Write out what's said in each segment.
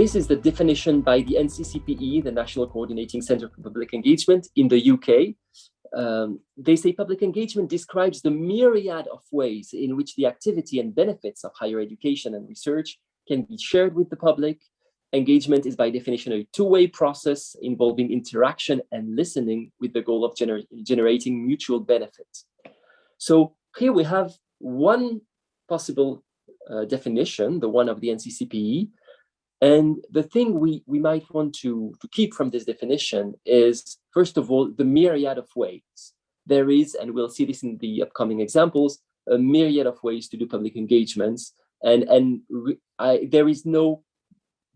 this is the definition by the NCCPE, the National Coordinating Center for Public Engagement in the UK. Um, they say public engagement describes the myriad of ways in which the activity and benefits of higher education and research can be shared with the public. Engagement is by definition a two-way process involving interaction and listening with the goal of gener generating mutual benefit. So here we have one possible uh, definition, the one of the NCCPE, and the thing we, we might want to, to keep from this definition is, first of all, the myriad of ways. There is, and we'll see this in the upcoming examples, a myriad of ways to do public engagements. And, and I, there is no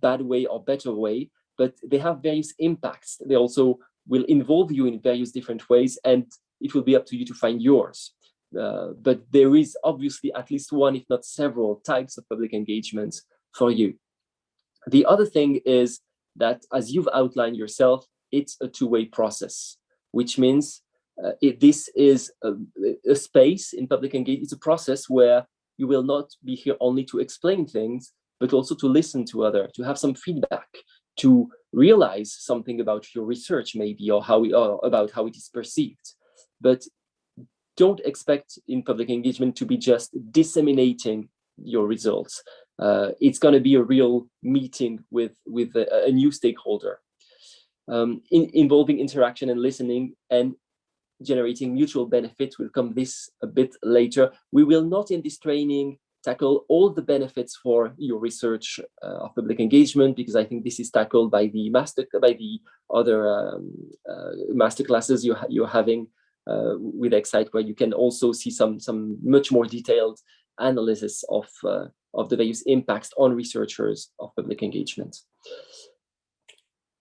bad way or better way, but they have various impacts. They also will involve you in various different ways, and it will be up to you to find yours. Uh, but there is obviously at least one, if not several, types of public engagements for you. The other thing is that, as you've outlined yourself, it's a two-way process, which means uh, it, this is a, a, space in public engagement. It's a process where you will not be here only to explain things, but also to listen to other, to have some feedback, to realize something about your research maybe, or how or about how it is perceived. But don't expect in public engagement to be just disseminating your results uh, it's going to be a real meeting with with a, a new stakeholder um, in, involving interaction and listening and generating mutual benefit. Will come this a bit later. We will not in this training tackle all the benefits for your research uh, of public engagement because i think this is tackled by the master by the other um, uh, master classes you you're having uh, with excite where you can also see some some much more detailed analysis of uh, of the various impacts on researchers of public engagement.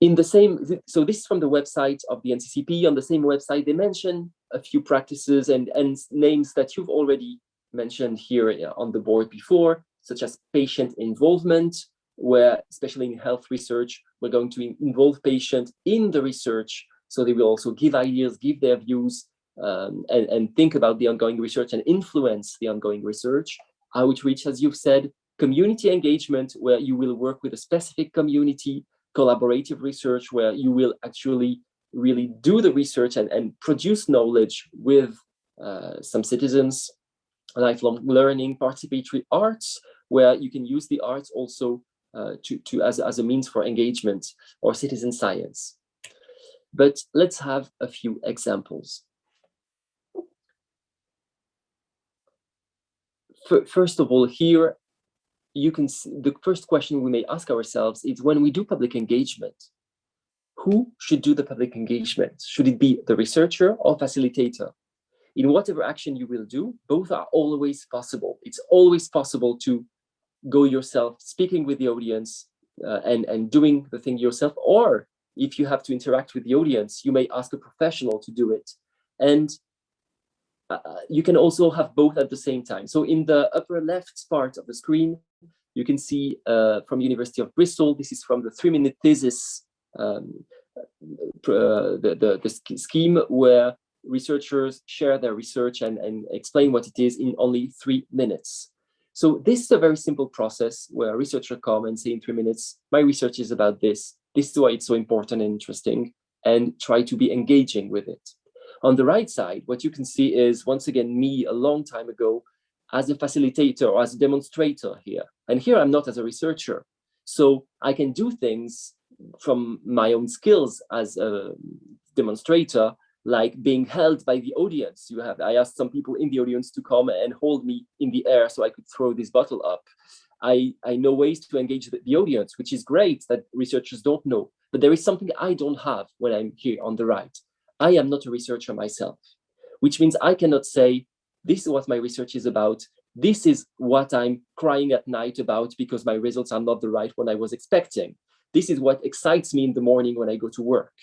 In the same, so this is from the website of the NCCP. On the same website, they mention a few practices and, and names that you've already mentioned here uh, on the board before, such as patient involvement, where especially in health research, we're going to involve patients in the research. So they will also give ideas, give their views, um, and, and think about the ongoing research and influence the ongoing research outreach, as you've said, community engagement, where you will work with a specific community, collaborative research, where you will actually really do the research and, and produce knowledge with uh, some citizens, lifelong learning, participatory arts, where you can use the arts also uh, to, to as, as a means for engagement or citizen science. But let's have a few examples. First of all, here you can see the first question we may ask ourselves is when we do public engagement, who should do the public engagement? Should it be the researcher or facilitator? In whatever action you will do, both are always possible. It's always possible to go yourself, speaking with the audience uh, and, and doing the thing yourself, or if you have to interact with the audience, you may ask a professional to do it. And you can also have both at the same time. So in the upper left part of the screen, you can see uh, from University of Bristol, this is from the three-minute thesis, um, uh, the, the, the scheme where researchers share their research and, and explain what it is in only three minutes. So this is a very simple process where a researcher come and say in three minutes, my research is about this. This is why it's so important and interesting and try to be engaging with it. On the right side, what you can see is, once again, me a long time ago as a facilitator or as a demonstrator here. And here I'm not as a researcher. So I can do things from my own skills as a demonstrator, like being held by the audience. You have, I asked some people in the audience to come and hold me in the air so I could throw this bottle up. I, I know ways to engage the, the audience, which is great that researchers don't know, but there is something I don't have when I'm here on the right. I am not a researcher myself, which means I cannot say, this is what my research is about. This is what I'm crying at night about because my results are not the right one I was expecting. This is what excites me in the morning when I go to work.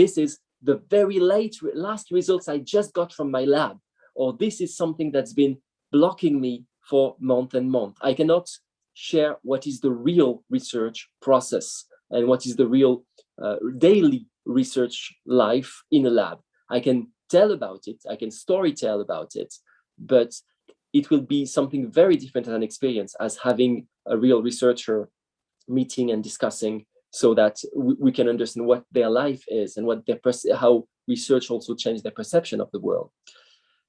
This is the very late last results I just got from my lab, or this is something that's been blocking me for month and month. I cannot share what is the real research process and what is the real uh, daily research life in a lab. I can tell about it, I can story tell about it, but it will be something very different as an experience as having a real researcher meeting and discussing so that we, we can understand what their life is and what their how research also changed their perception of the world.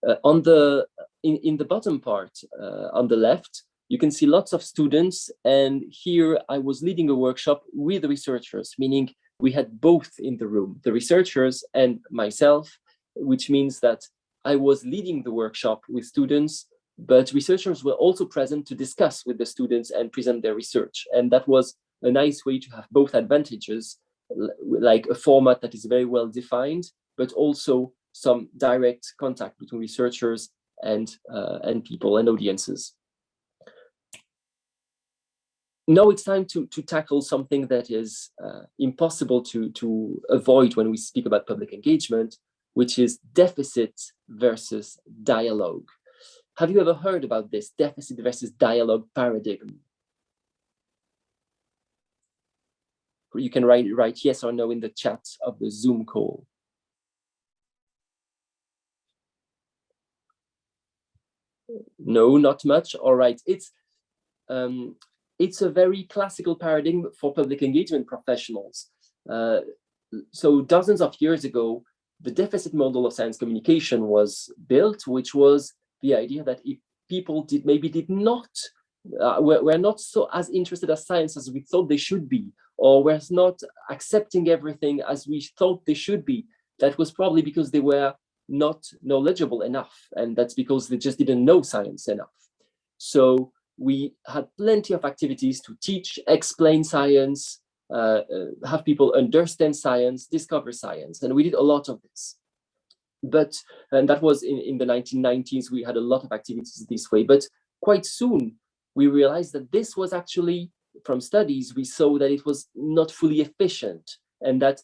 Uh, on the in, in the bottom part uh, on the left, you can see lots of students. And here I was leading a workshop with researchers, meaning we had both in the room, the researchers and myself, which means that I was leading the workshop with students, but researchers were also present to discuss with the students and present their research. And that was a nice way to have both advantages, like a format that is very well defined, but also some direct contact between researchers and, uh, and people and audiences now it's time to, to tackle something that is uh, impossible to, to avoid when we speak about public engagement, which is deficit versus dialogue. Have you ever heard about this deficit versus dialogue paradigm? You can write, write yes or no in the chat of the Zoom call. No, not much. All right. It's um, it's a very classical paradigm for public engagement professionals. Uh, so dozens of years ago, the deficit model of science communication was built, which was the idea that if people did maybe did not uh, were, were not so as interested as science as we thought they should be, or were not accepting everything as we thought they should be, that was probably because they were not knowledgeable enough, and that's because they just didn't know science enough. So we had plenty of activities to teach, explain science, uh, uh, have people understand science, discover science, and we did a lot of this. But, and that was in, in the 1990s, we had a lot of activities this way, but quite soon we realized that this was actually, from studies, we saw that it was not fully efficient and that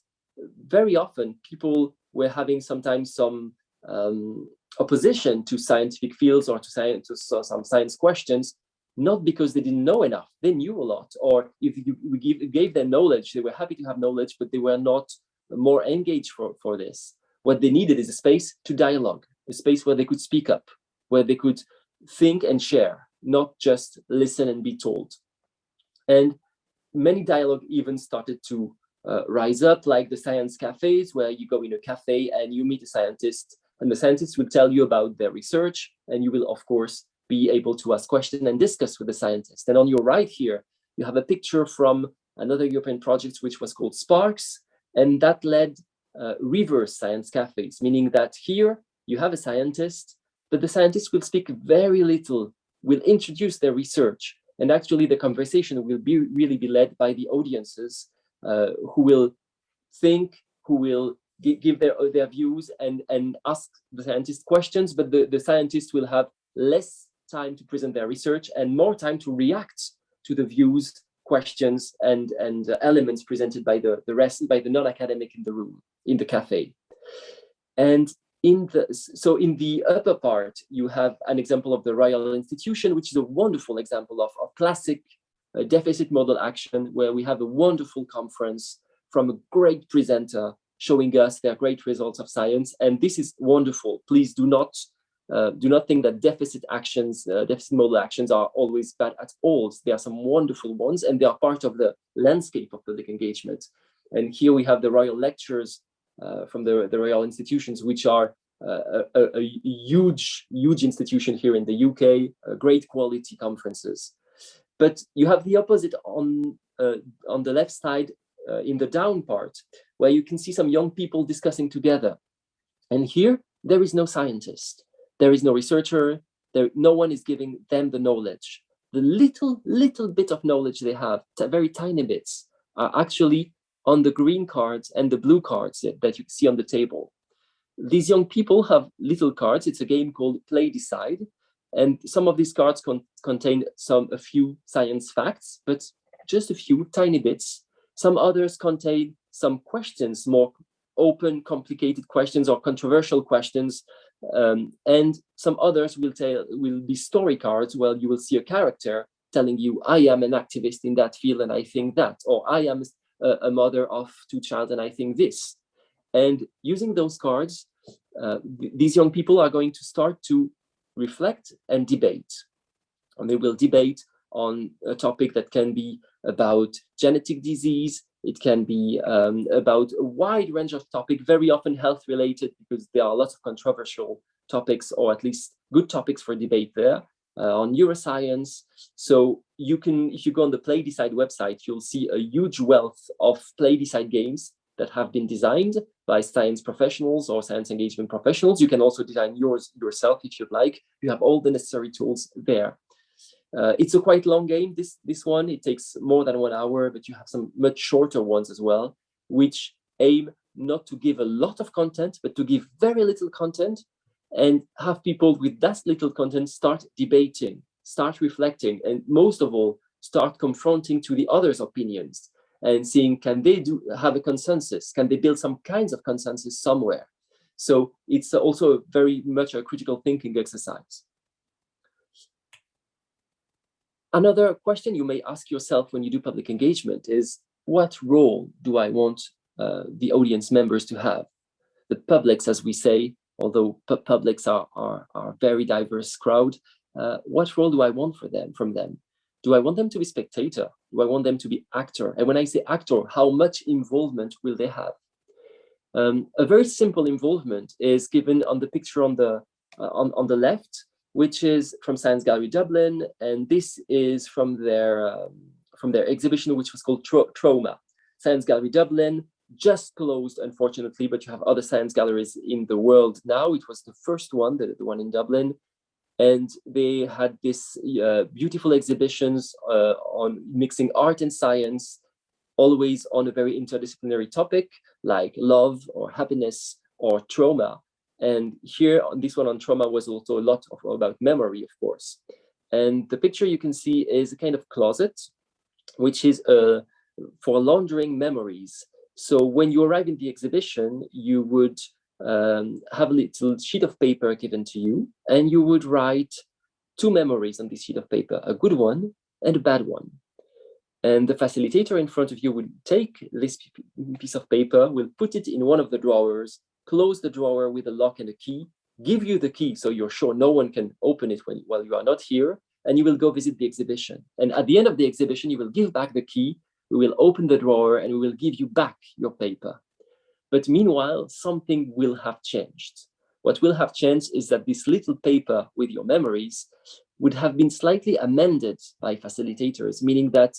very often people were having sometimes some um, opposition to scientific fields or to, science, to some science questions not because they didn't know enough, they knew a lot, or if you give, gave them knowledge, they were happy to have knowledge, but they were not more engaged for, for this. What they needed is a space to dialogue, a space where they could speak up, where they could think and share, not just listen and be told. And many dialogue even started to uh, rise up, like the science cafes, where you go in a cafe and you meet a scientist, and the scientist will tell you about their research, and you will, of course, be able to ask questions and discuss with the scientist. And on your right here, you have a picture from another European project, which was called Sparks, and that led uh, reverse science cafes, meaning that here you have a scientist, but the scientist will speak very little, will introduce their research, and actually the conversation will be really be led by the audiences uh, who will think, who will give their, their views and, and ask the scientist questions, but the, the scientist will have less time to present their research and more time to react to the views, questions, and, and uh, elements presented by the, the rest, by the non-academic in the room, in the cafe. And in the, so in the upper part, you have an example of the Royal Institution, which is a wonderful example of, of classic uh, deficit model action, where we have a wonderful conference from a great presenter showing us their great results of science. And this is wonderful. Please do not uh, do not think that deficit actions, uh, deficit model actions are always bad at all. There are some wonderful ones and they are part of the landscape of public engagement. And here we have the royal lectures uh, from the, the royal institutions, which are uh, a, a, huge, huge institution here in the UK, uh, great quality conferences. But you have the opposite on, on the left side in the down part, where you can see some young people discussing together. And here, there is no scientist there is no researcher, there, no one is giving them the knowledge. The little, little bit of knowledge they have, very tiny bits, are actually on the green cards and the blue cards that, that you see on the table. These young people have little cards. It's a game called Play Decide. And some of these cards con contain some a few science facts, but just a few tiny bits. Some others contain some questions, more open, complicated questions or controversial questions um, and some others will tell will be story cards where you will see a character telling you, I am an activist in that field and I think that, or I am a, a mother of two child and I think this. And using those cards, uh, th these young people are going to start to reflect and debate. And they will debate on a topic that can be about genetic disease, it can be um, about a wide range of topics, very often health related because there are lots of controversial topics or at least good topics for debate there uh, on neuroscience. So you can, if you go on the Play Decide website, you'll see a huge wealth of Play Decide games that have been designed by science professionals or science engagement professionals. You can also design yours yourself if you'd like. You have all the necessary tools there. Uh, it's a quite long game, this, this one. It takes more than one hour, but you have some much shorter ones as well, which aim not to give a lot of content, but to give very little content and have people with that little content start debating, start reflecting, and most of all, start confronting to the other's opinions and seeing can they do have a consensus? Can they build some kinds of consensus somewhere? So it's also very much a critical thinking exercise. Another question you may ask yourself when you do public engagement is, what role do I want uh, the audience members to have? The publics, as we say, although publics are, are, are very diverse crowd, uh, what role do I want for them from them? Do I want them to be spectator? Do I want them to be actor? And when I say actor, how much involvement will they have? Um, a very simple involvement is given on the picture on the uh, on, on the left, which is from Science Gallery Dublin, and this is from their um, from their exhibition, which was called Tra Trauma. Science Gallery Dublin just closed, unfortunately, but you have other science galleries in the world now. It was the first one, the, the one in Dublin, and they had this uh, beautiful exhibitions uh, on mixing art and science, always on a very interdisciplinary topic like love or happiness or trauma. And here this one on trauma was also a lot of, about memory, of course. And the picture you can see is a kind of closet, which is uh, for laundering memories. So when you arrive in the exhibition, you would um, have a little sheet of paper given to you, and you would write two memories on this sheet of paper, a good one and a bad one. And the facilitator in front of you will take this piece of paper, will put it in one of the drawers, close the drawer with a lock and a key, give you the key so you're sure no one can open it when, while you are not here, and you will go visit the exhibition. And at the end of the exhibition, you will give back the key, we will open the drawer, and we will give you back your paper. But meanwhile, something will have changed. What will have changed is that this little paper with your memories would have been slightly amended by facilitators, meaning that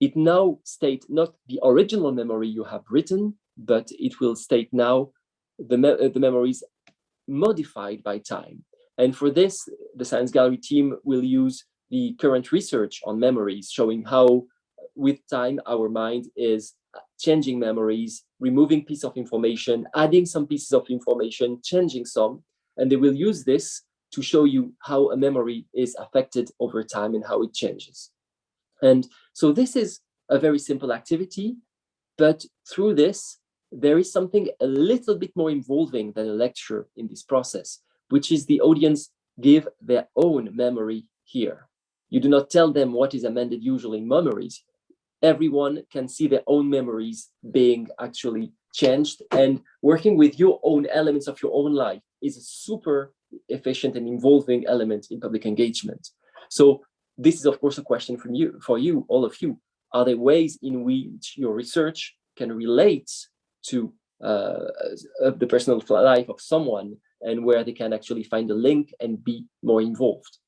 it now state not the original memory you have written, but it will state now the, me the memories modified by time. And for this, the Science Gallery team will use the current research on memories, showing how with time our mind is changing memories, removing pieces of information, adding some pieces of information, changing some, and they will use this to show you how a memory is affected over time and how it changes. And so this is a very simple activity, but through this, there is something a little bit more involving than a lecture in this process, which is the audience give their own memory here. You do not tell them what is amended usually in memories. Everyone can see their own memories being actually changed and working with your own elements of your own life is a super efficient and involving element in public engagement. So this is of course a question from you, for you, all of you. Are there ways in which your research can relate to uh, the personal life of someone and where they can actually find a link and be more involved.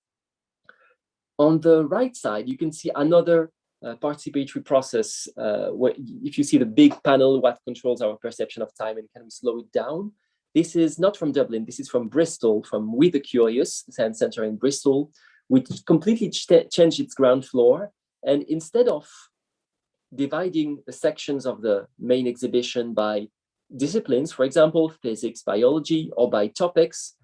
On the right side, you can see another uh, participatory process uh, where if you see the big panel, what controls our perception of time and can we slow it down? This is not from Dublin, this is from Bristol, from We the Curious, the Science Center in Bristol, which completely ch changed its ground floor. And instead of dividing the sections of the main exhibition by disciplines, for example, physics, biology, or by topics,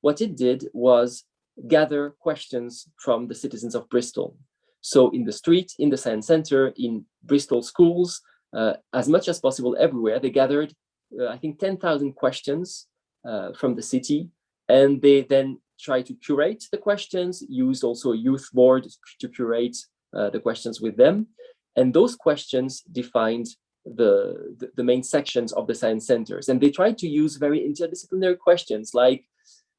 what it did was gather questions from the citizens of Bristol. So in the street, in the science center, in Bristol schools, uh, as much as possible everywhere, they gathered, uh, I think, 10,000 questions uh, from the city, and they then tried to curate the questions, used also a youth board to curate uh, the questions with them. And those questions defined the, the, the, main sections of the science centers. And they tried to use very interdisciplinary questions like,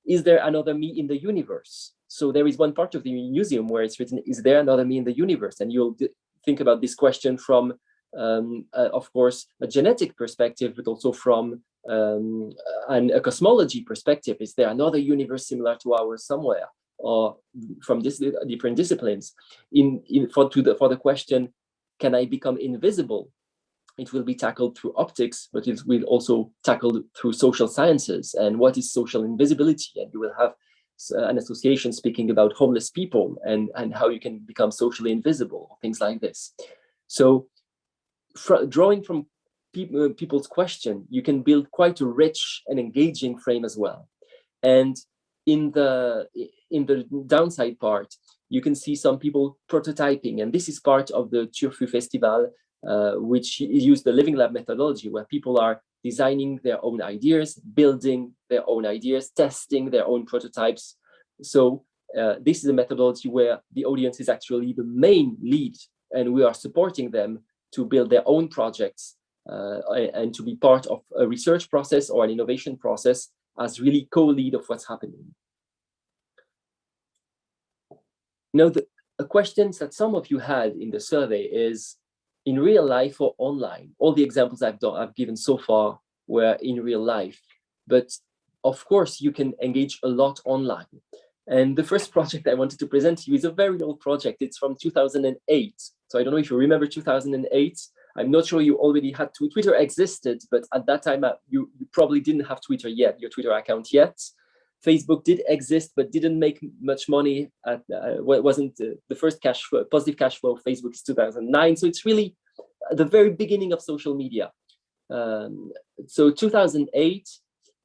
is there another me in the universe? So there is one part of the museum where it's written, is there another me in the universe? And you'll think about this question from, um, uh, of course, a genetic perspective, but also from um, an, a cosmology perspective. Is there another universe similar to ours somewhere? Or from this different disciplines in, in for to the for the question can I become invisible it will be tackled through optics, but it will also tackled through social sciences and what is social invisibility. And you will have uh, an association speaking about homeless people and, and how you can become socially invisible, things like this. So fr drawing from pe uh, people's question, you can build quite a rich and engaging frame as well. And in the in the downside part, you can see some people prototyping, and this is part of the Turfu Festival uh, which use the Living Lab methodology, where people are designing their own ideas, building their own ideas, testing their own prototypes. So uh, this is a methodology where the audience is actually the main lead, and we are supporting them to build their own projects uh, and to be part of a research process or an innovation process as really co-lead of what's happening. Now, the, questions that some of you had in the survey is, in real life or online. All the examples I've done, I've given so far were in real life, but of course you can engage a lot online. And the first project I wanted to present to you is a very old project. It's from 2008. So I don't know if you remember 2008. I'm not sure you already had Twitter existed, but at that time uh, you, you probably didn't have Twitter yet, your Twitter account yet. Facebook did exist, but didn't make much money. At, uh, wasn't uh, the first cash flow, positive cash flow of Facebook is 2009. So it's really the very beginning of social media. Um, so 2008,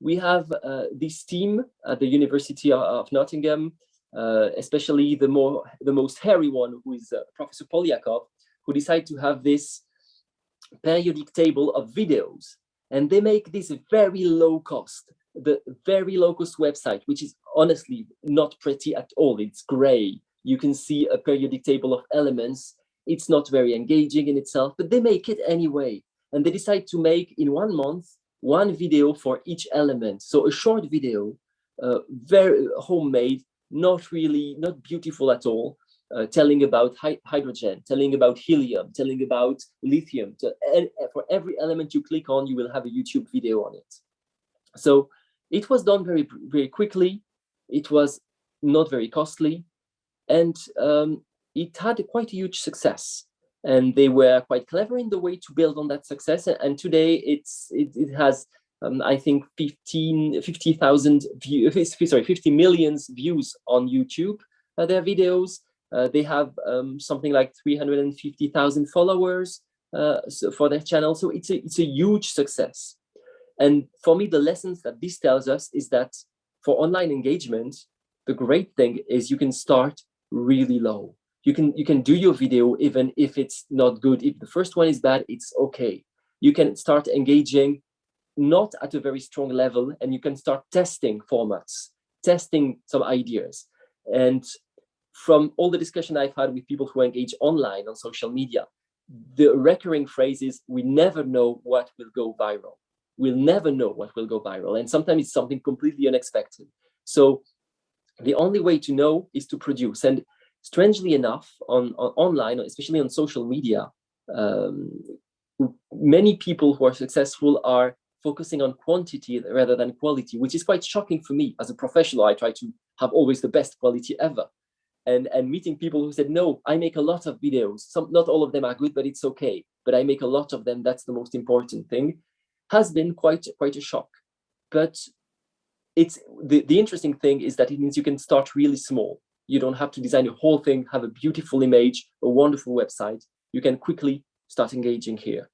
we have uh, this team at the University of, Nottingham, uh, especially the more the most hairy one, who is uh, Professor Poliakoff, who decided to have this periodic table of videos. And they make this very low cost the very low cost website, which is honestly not pretty at all. It's gray. You can see a periodic table of elements. It's not very engaging in itself, but they make it anyway. And they decide to make in one month, one video for each element. So a short video, uh, very homemade, not really, not beautiful at all, uh, telling about hydrogen, telling about helium, telling about lithium. To, and for every element you click on, you will have a YouTube video on it. So it was done very, very quickly. It was not very costly. And um, it had quite a huge success. And they were quite clever in the way to build on that success. And today it's it, it has, um, I think, 15, 50,000 views, sorry, 50 millions views on YouTube, uh, their videos. Uh, they have um, something like 350,000 followers uh, so for their channel. So it's a, it's a huge success. And for me, the lessons that this tells us is that for online engagement, the great thing is you can start really low. You can you can do your video even if it's not good. If the first one is bad, it's okay. You can start engaging not at a very strong level and you can start testing formats, testing some ideas. And from all the discussion I've had with people who engage online on social media, the recurring phrase is we never know what will go viral we'll never know what will go viral. And sometimes it's something completely unexpected. So the only way to know is to produce. And strangely enough, on, on online, especially on social media, um, many people who are successful are focusing on quantity rather than quality, which is quite shocking for me as a professional. I try to have always the best quality ever. And, and meeting people who said, no, I make a lot of videos. Some, not all of them are good, but it's okay. But I make a lot of them. That's the most important thing has been quite quite a shock. But it's the, the interesting thing is that it means you can start really small. You don't have to design a whole thing, have a beautiful image, a wonderful website. You can quickly start engaging here.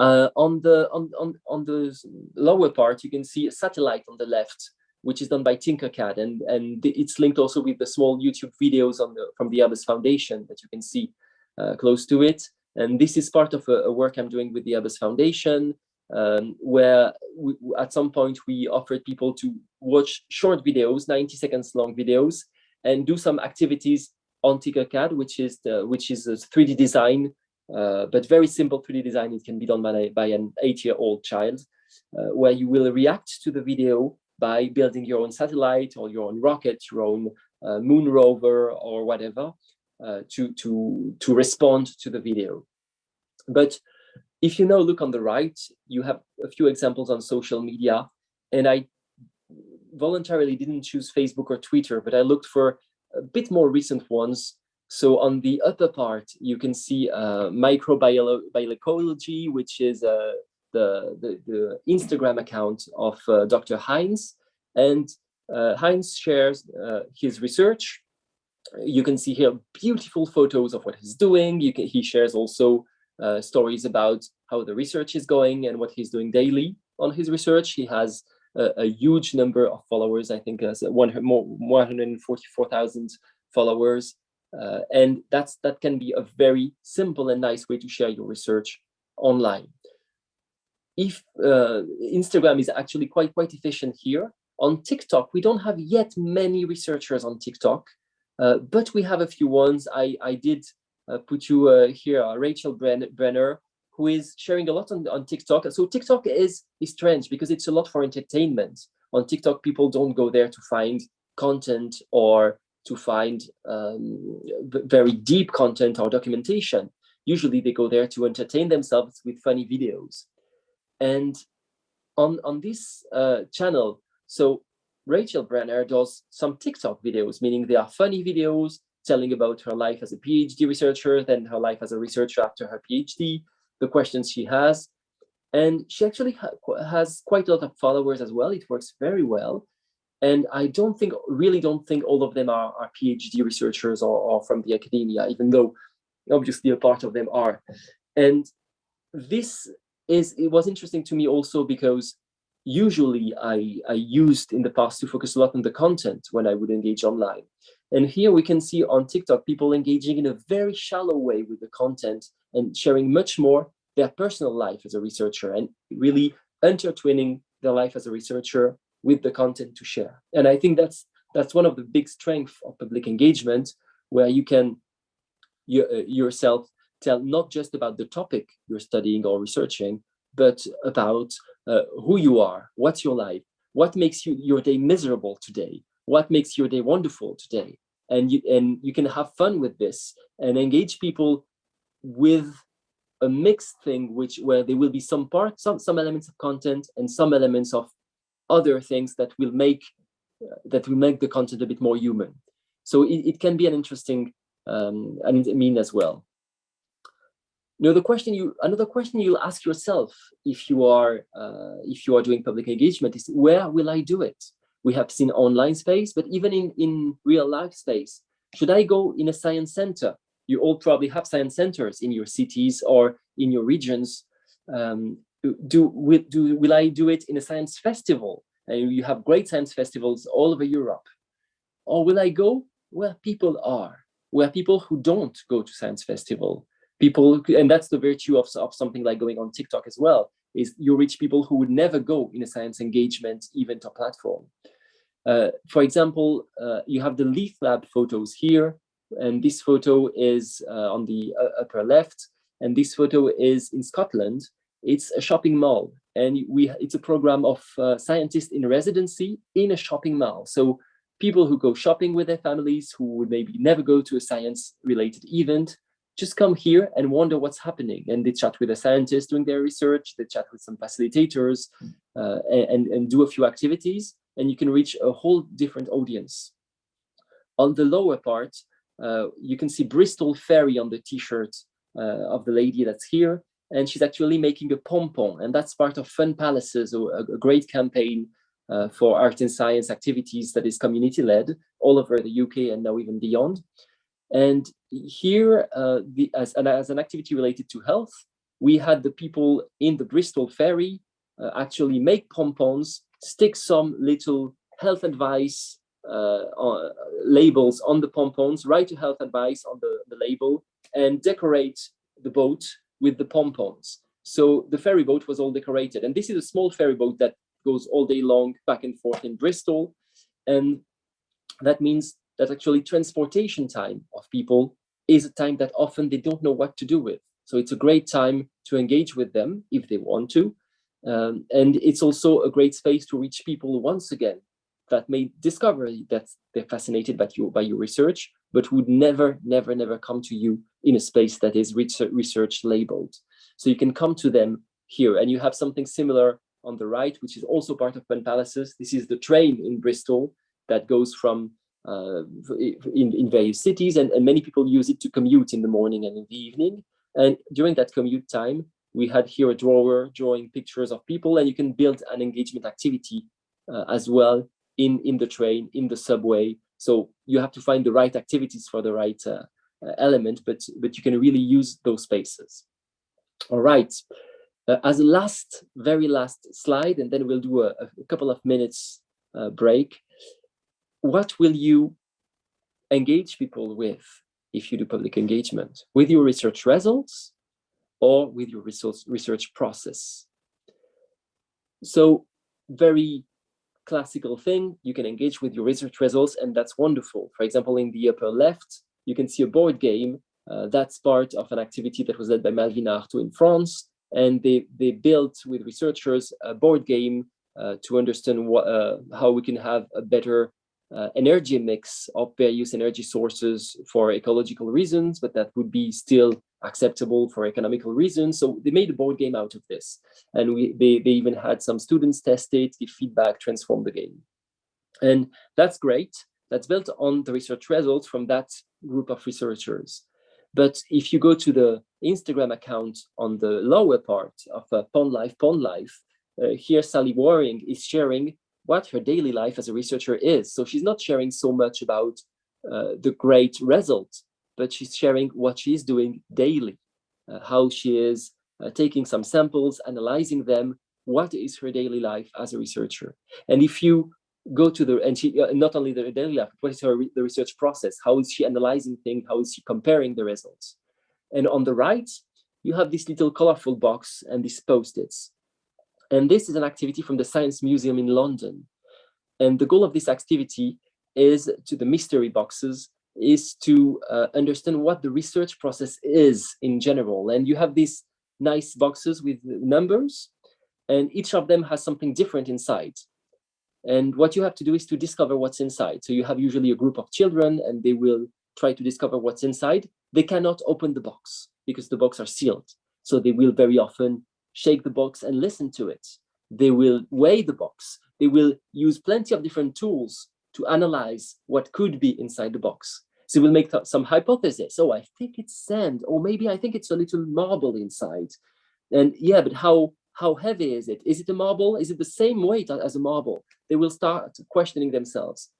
Uh, on the on, on on the lower part, you can see a satellite on the left, which is done by Tinkercad, and and it's linked also with the small YouTube videos on the from the Airbus Foundation that you can see uh, close to it. And this is part of a, a work I'm doing with the Airbus Foundation um, where we, at some point we offered people to watch short videos, 90 seconds long videos, and do some activities on Tinkercad, which is the which is a 3D design, uh, but very simple 3D design. It can be done by, by an eight-year-old child, uh, where you will react to the video by building your own satellite or your own rocket, your own uh, moon rover or whatever. uh, to, to, to respond to the video. But if you now look on the right, you have a few examples on social media. And I voluntarily didn't choose Facebook or Twitter, but I looked for a bit more recent ones. So on the upper part, you can see uh, microbiology, which is uh, the, the, the, Instagram account of uh, Dr. Heinz. And uh, Heinz shares uh, his research. You can see here beautiful photos of what he's doing. You can, he shares also uh, stories about how the research is going and what he's doing daily on his research. He has a, a huge number of followers, I think as one, more 144,000 followers. Uh, and that's that can be a very simple and nice way to share your research online. If uh, Instagram is actually quite quite efficient here, on TikTok we don't have yet many researchers on TikTok, uh, but we have a few ones. I I did put you uh, here, uh, Rachel Brenner, who is sharing a lot on, on TikTok. So TikTok is, is strange because it's a lot for entertainment. On TikTok, people don't go there to find content or to find um, very deep content or documentation. Usually they go there to entertain themselves with funny videos. And on, on this uh, channel, so Rachel Brenner does some TikTok videos, meaning they are funny videos telling about her life as a PhD researcher, then her life as a researcher after her PhD, the questions she has. And she actually ha has quite a lot of followers as well. It works very well. And I don't think, really don't think all of them are, are PhD researchers or, or from the academia, even though obviously a part of them are. And this is, it was interesting to me also because usually I, I used in the past to focus a lot on the content when I would engage online. And here we can see on TikTok, people engaging in a very shallow way with the content and sharing much more their personal life as a researcher and really intertwining their life as a researcher with the content to share. And I think that's that's one of the big strengths of public engagement, where you can you, uh, yourself tell not just about the topic you're studying or researching, but about uh, who you are, what's your life, what makes you your day miserable today, what makes your day wonderful today, and you and you can have fun with this and engage people with a mixed thing, which where there will be some parts, some some elements of content and some elements of other things that will make uh, that will make the content a bit more human. So it, it can be an interesting um, I mean as well. Now the question you another question you'll ask yourself if you are uh, if you are doing public engagement is where will I do it? We have seen online space, but even in in real life space, should I go in a science center? You all probably have science centers in your cities or in your regions. Um, do, will, do, will I do it in a science festival? And you have great science festivals all over Europe. Or will I go where people are, where people who don't go to science festival, people, and that's the virtue of, of something like going on TikTok as well, is you reach people who would never go in a science engagement event or platform. Uh, for example, uh, you have the Leaf Lab photos here, and this photo is uh, on the uh, upper left, and this photo is in Scotland, it's a shopping mall, and we it's a program of uh, scientists in residency in a shopping mall. So people who go shopping with their families, who would maybe never go to a science-related event, just come here and wonder what's happening. And they chat with a scientist doing their research, they chat with some facilitators, uh, and, and do a few activities, and you can reach a whole different audience. On the lower part, uh, you can see Bristol Ferry on the t-shirt uh, of the lady that's here and she's actually making a pom-pom and that's part of fun palaces a, a great campaign uh, for art and science activities that is community led all over the uk and now even beyond and here uh, the, as, an, as an activity related to health we had the people in the bristol ferry uh, actually make pom-poms stick some little health advice uh, on, labels on the pom-poms write a health advice on the, the label and decorate the boat with the pompons. So the ferry boat was all decorated. And this is a small ferry boat that goes all day long back and forth in Bristol. And that means that actually transportation time of people is a time that often they don't know what to do with. So it's a great time to engage with them if they want to. Um, and it's also a great space to reach people once again that may discover that they're fascinated by your, by your research, but would never, never, never come to you in a space that is research, labeled. So you can come to them here and you have something similar on the right, which is also part of Fun Palaces. This is the train in Bristol that goes from in, in various cities and, and many people use it to commute in the morning and in the evening. And during that commute time, we had here a drawer drawing pictures of people and you can build an engagement activity uh, as well in, in the train, in the subway. So you have to find the right activities for the right uh, uh, element, but, but you can really use those spaces. All right. Uh, as a last, very last slide, and then we'll do a, a couple of minutes uh, break. What will you engage people with if you do public engagement? With your research results or with your research, research process? So very classical thing, you can engage with your research results and that's wonderful. For example, in the upper left, you can see a board game. Uh, that's part of an activity that was led by Malvina Artheau in France. And they, they built with researchers a board game uh, to understand what, uh, how we can have a better uh, energy mix of various energy sources for ecological reasons, but that would be still acceptable for economical reasons. So they made a board game out of this. And we, they, they even had some students test it, give feedback, transform the game. And that's great. That's built on the research results from that group of researchers. But if you go to the Instagram account on the lower part of uh, Pond Life, Pond Life, uh, here Sally Warring is sharing what her daily life as a researcher is. So she's not sharing so much about uh, the great result, but she's sharing what she's doing daily, uh, how she is uh, taking some samples, analyzing them, what is her daily life as a researcher. And if you go to the, and she, uh, not only the daily life, what is her the research process? How is she analyzing things? How is she comparing the results? And on the right, you have this little colorful box and these post-its. And this is an activity from the Science Museum in London. And the goal of this activity is to the mystery boxes is to uh, understand what the research process is in general. And you have these nice boxes with numbers, and each of them has something different inside. And what you have to do is to discover what's inside. So you have usually a group of children and they will try to discover what's inside. They cannot open the box because the box are sealed. So they will very often shake the box and listen to it. They will weigh the box. They will use plenty of different tools to analyze what could be inside the box. So we'll make some hypothesis. Oh, I think it's sand, or maybe I think it's a little marble inside. And yeah, but how how heavy is it? Is it a marble? Is it the same weight as a marble? They will start questioning themselves.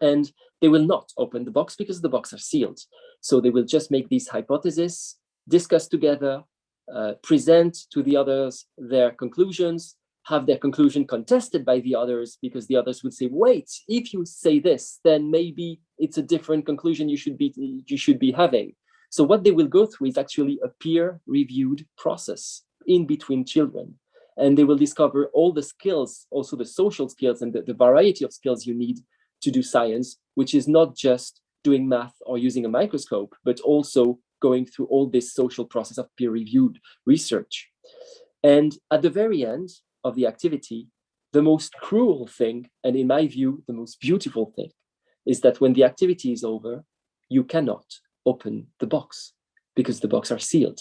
And they will not open the box because the box are sealed. So they will just make these hypotheses, discuss together, uh, present to the others their conclusions, have their conclusion contested by the others because the others would say, wait, if you say this, then maybe it's a different conclusion you should be you should be having. So what they will go through is actually a peer-reviewed process in between children. And they will discover all the skills, also the social skills and the, the variety of skills you need to do science, which is not just doing math or using a microscope, but also going through all this social process of peer-reviewed research. And at the very end of the activity, the most cruel thing, and in my view, the most beautiful thing, is that when the activity is over, you cannot open the box because the box are sealed.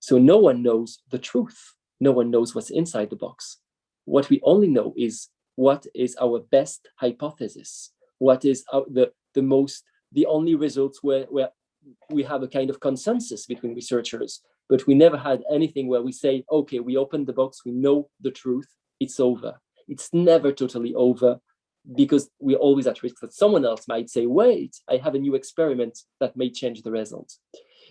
So no one knows the truth. No one knows what's inside the box. What we only know is what is our best hypothesis, what is our, the, the most, the only results where, where we have a kind of consensus between researchers, but we never had anything where we say, okay, we opened the box, we know the truth, it's over. It's never totally over because we're always at risk that someone else might say, wait, I have a new experiment that may change the result.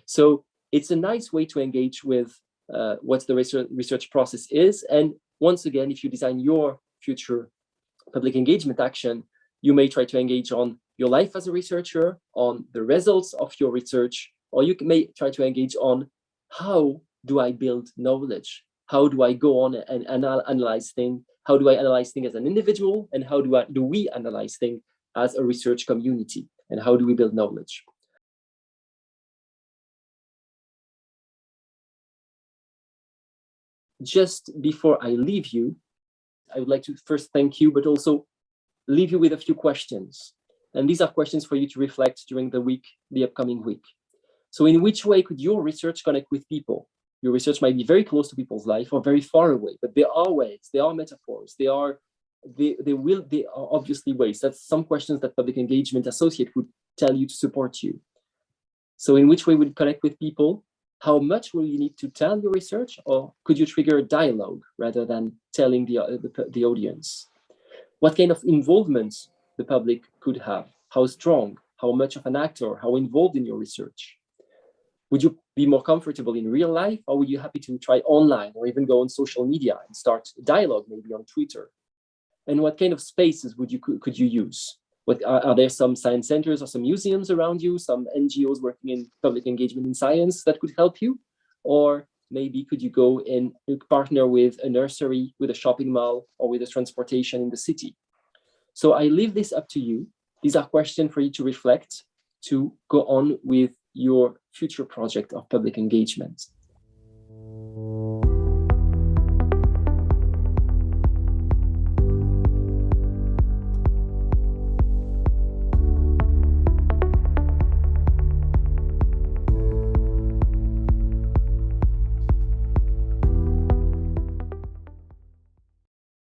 So it's a nice way to engage with uh, what the research process is. And once again, if you design your future public engagement action, you may try to engage on your life as a researcher, on the results of your research, or you may try to engage on how do I build knowledge? How do I go on and anal analyze things? How do I analyze things as an individual? And how do, I, do we analyze things as a research community? And how do we build knowledge? Just before I leave you, I would like to first thank you, but also leave you with a few questions. And these are questions for you to reflect during the week, the upcoming week. So in which way could your research connect with people? Your research might be very close to people's life or very far away, but there are ways, there are metaphors, there are, they, they will, they are obviously ways. That's some questions that public engagement associate would tell you to support you. So in which way would connect with people? How much will you need to tell your research or could you trigger a dialogue rather than telling the, uh, the, the audience? What kind of involvement the public could have? How strong? How much of an actor? How involved in your research? Would you be more comfortable in real life or would you happy to try online or even go on social media and start dialogue maybe on Twitter? And what kind of spaces would you could you use? What are, are, there some science centers or some museums around you, some NGOs working in public engagement in science that could help you? Or maybe could you go and partner with a nursery, with a shopping mall, or with a transportation in the city? So I leave this up to you. These are questions for you to reflect, to go on with your future project of public engagement.